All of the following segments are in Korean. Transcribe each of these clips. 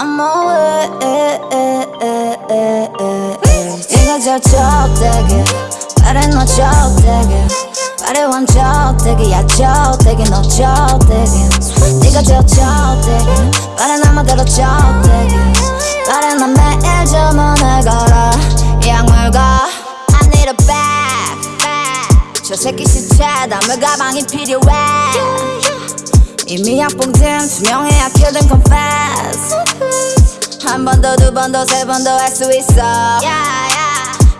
I'm away 이거저 족대기 발에 너 족대기 발에 완 족대기 야 족대기 너 족대기 네가 저 족대기 발에 남아 걸어 족대기 발에 난 매일 저 문을 걸어 약물과 I need a bag, 저 새끼 시체 담을 가방이 필요해. 이미 투명해야 kill them confess 한 번 더 두 번 더 세 번 더 할 수 있어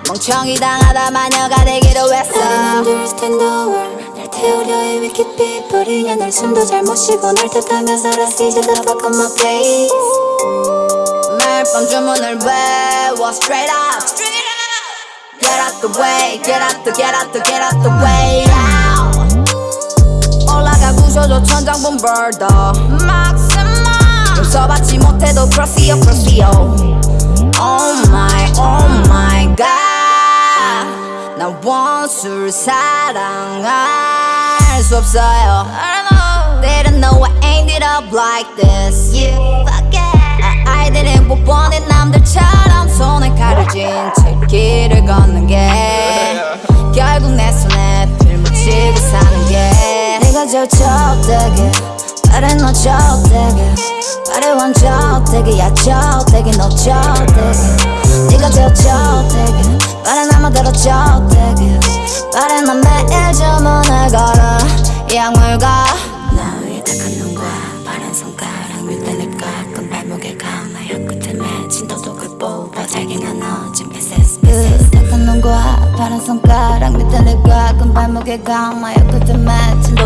멍청이 당하다 마녀가 되기로 했어 I don't understand the world 날 태우려 해 it 버리냐 날 숨도 잘 못 쉬고 날 I see the fuck on my face 매일 밤 주문을 외워 straight up Get out the way Get out the get out the get out the way out. 부셔줘 천장 maximum 좀 써봤지 못해도 crossio crossio Oh my oh my god 나 원수를 사랑할 수 없어요 They don't know I it up like this Yeah fuck it 아, 아이들은 못 보는 남들처럼 손에 칼을 쥔채 길을 걷는 게 결국 내 손에 필 묻히고 사는 게 내가 저 족대기 말해 너 족대기 말해 완 족대기야 족대기 너 족대기 네가 저 족대기 말해 나 멋대로 족대기 말해 나 매일 주문을 걸어 이 약물과 나 위에 탁한 눈과 파란 손가락 밀대를 깎은 발목에 감나요 끝에 맺힌 도둑을 뽑아 잘갱한 너 지금 SS 그 딱한 눈과 파란 손가락 밑에 립과 끈 발목에 감아요 끝에 맺힌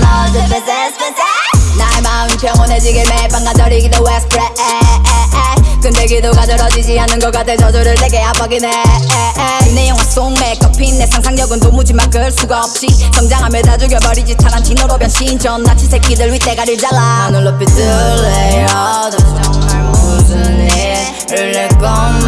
난 너를 뺏어 뺏어 나의 마음이 평온해지길 밤 가져리기도 왜 스프레 근데 기도가 저러지지 않는 것 같아 저주를 내게 압박이네 내 영화 속 메이크업인 내 상상력은 도무지 막을 수가 없지. 성장하며 다 죽여버리지 타란티노로 변신 전. 나치 새끼들 윗대가리를 잘라. 하늘 높이 들려도 정말 무슨 일을 낼 것만